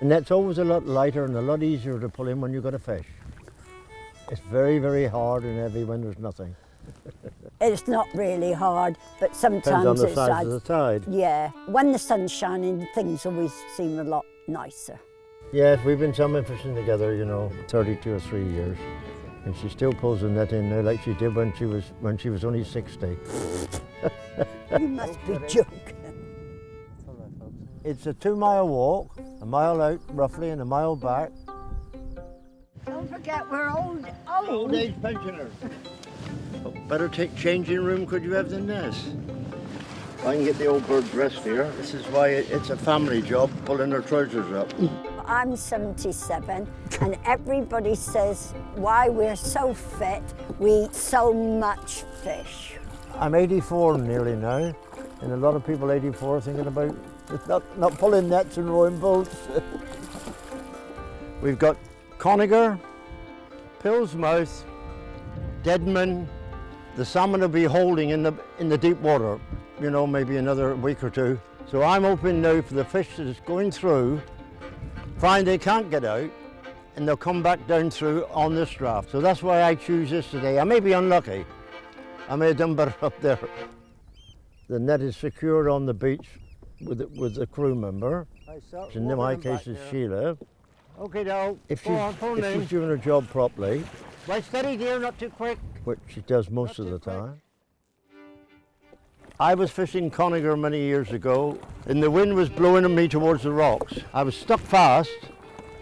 The that's always a lot lighter and a lot easier to pull in when you've got a fish. It's very, very hard and heavy when there's nothing. It's not really hard, but sometimes Depends on the it's size like, of the tide. yeah. When the sun's shining, things always seem a lot nicer. Yes, we've been salmon fishing together, you know, 32 or 3 years. And she still pulls the net in now like she did when she was when she was only 60. You must be joking. It's a two mile walk, a mile out roughly and a mile back. Don't forget we're old, old. age pensioners. better take changing room could you have than this? I can get the old bird dressed here. This is why it's a family job, pulling their trousers up. I'm 77 and everybody says why we're so fit, we eat so much fish. I'm 84 nearly now, and a lot of people 84 are thinking about not, not pulling nets and rowing boats. We've got Coniger, Pillsmouth, Deadman. The salmon will be holding in the, in the deep water, you know, maybe another week or two. So I'm hoping now for the fish that is going through, find they can't get out, and they'll come back down through on this draft. So that's why I choose this today. I may be unlucky. I may have done better up there. The net is secured on the beach with the, with the crew member. which In my case, it's Sheila. Okay, now, if, on, she's, phone if she's doing her job properly, Right, steady dear, not too quick. which she does most of the quick. time. I was fishing Coniger many years ago, and the wind was blowing on me towards the rocks. I was stuck fast,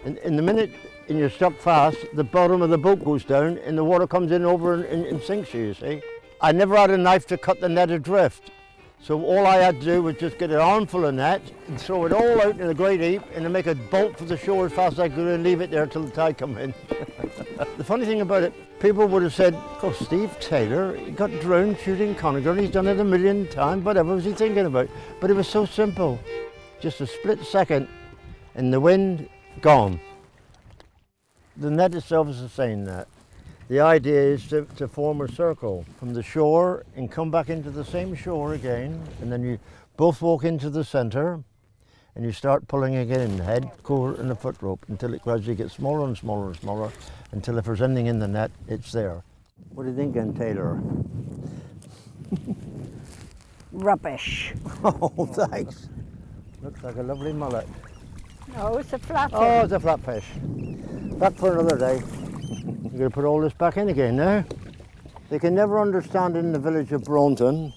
and in the minute and you're stuck fast, the bottom of the boat goes down, and the water comes in over and, and, and sinks you. You see, I never had a knife to cut the net adrift, so all I had to do was just get an armful of net and throw it all out in a great heap, and then make a bolt for the shore as fast as I could, and leave it there till the tide come in. The funny thing about it, people would have said, oh, Steve Taylor, he got drowned shooting Coniger and he's done it a million times, whatever was he thinking about? But it was so simple. Just a split second and the wind gone. The net itself is the same net. The idea is to, to form a circle from the shore and come back into the same shore again and then you both walk into the centre and you start pulling again, head, core and the foot rope until it gradually gets smaller and smaller and smaller until if there's anything in the net, it's there. What do you think, then, Taylor? Rubbish. Oh, thanks. Looks like a lovely mullet. No, it's a flathead. Oh, it's a flatfish. Back for another day. You're going to put all this back in again now. They can never understand in the village of Braunton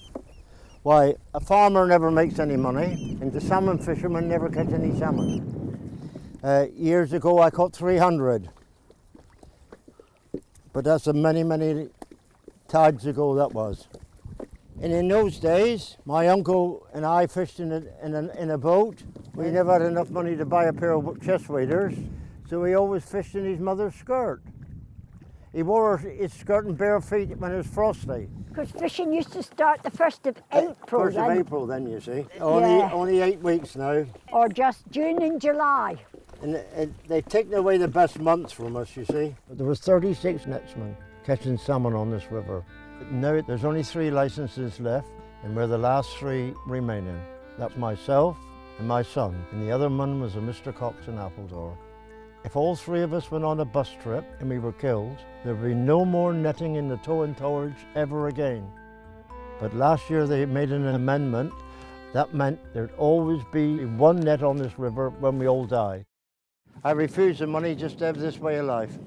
why a farmer never makes any money and the salmon fishermen never catch any salmon. Uh, years ago I caught 300. But that's a many, many tides ago that was. And in those days, my uncle and I fished in a, in a, in a boat. We never had enough money to buy a pair of chest waders, so we always fished in his mother's skirt. He wore his skirt and bare feet when it was frosty. Because fishing used to start the 1st of uh, April First of April then, you see. Only, Yeah. only eight weeks now. or just June and July. And uh, it, it, they've taken away the best months from us, you see. There was 36 netsmen catching salmon on this river. Now there's only three licenses left, and we're the last three remaining. That's myself and my son, and the other one was a Mr. Cox in Appledore. If all three of us went on a bus trip and we were killed, there would be no more netting in the Taw and Torridge ever again. But last year they made an amendment that meant there'd always be one net on this river when we all die. I refuse the money just to have this way of life.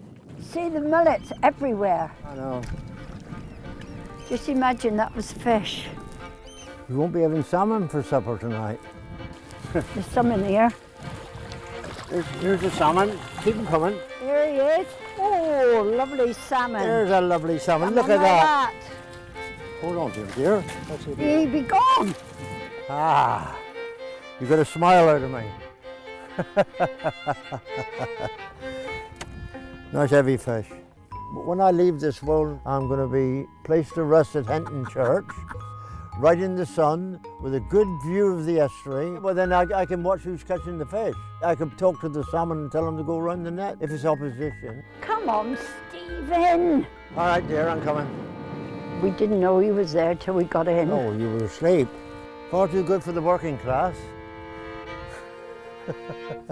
See the mullets everywhere. I know. Just imagine that was fish. We won't be having salmon for supper tonight. There's some in here. There's, there's a salmon. Keep them coming. There he is. Oh, lovely salmon. There's a lovely salmon. Come Look at like that. Hold on to him, dear. That's it. He be gone. Ah, you got a smile out of me. nice heavy fish. But when I leave this world, I'm going to be placed to rest at Heanton Church, right in the sun, with a good view of the estuary. Well, then I, I can watch who's catching the fish. I can talk to the salmon and tell them to go around the net if it's opposition. Come on, Stephen. All right, dear, I'm coming. We didn't know he was there till we got in. Oh, you were asleep. Far too good for the working class.